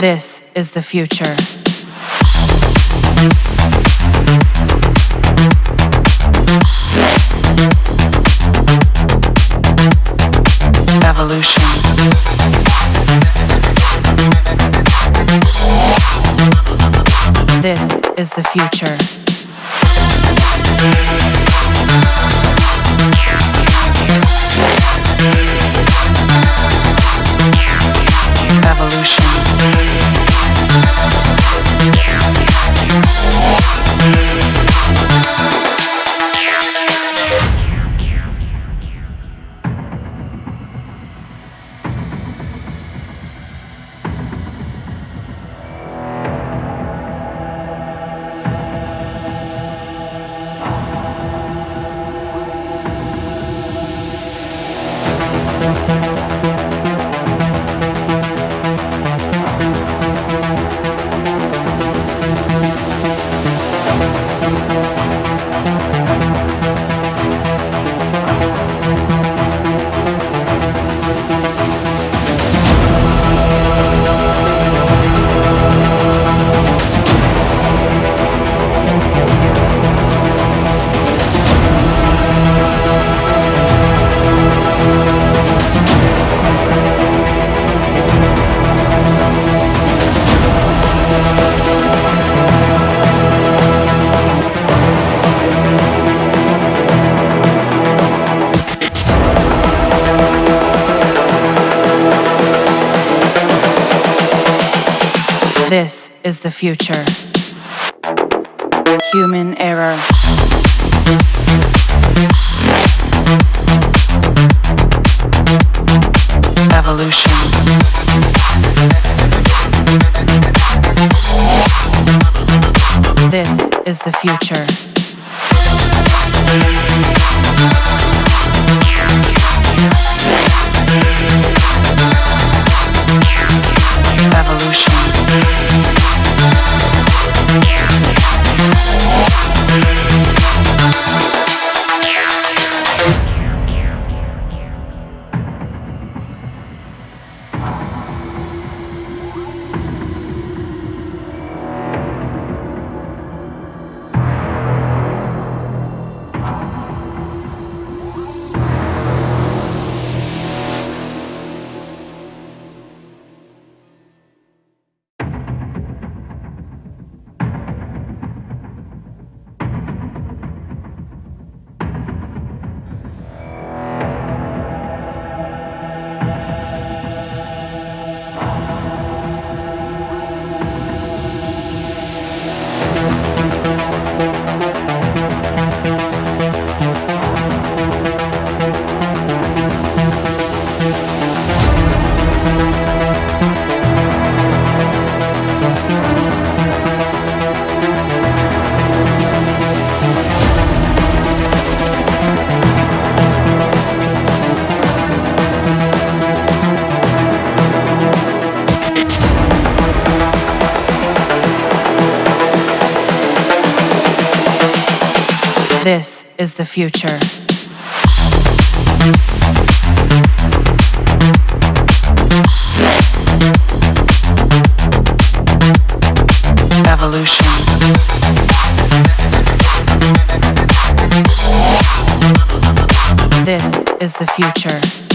This is the future. Evolution. This is the future. This is the future. Human error. Evolution. This is the future. This is the future. Evolution. This is the future.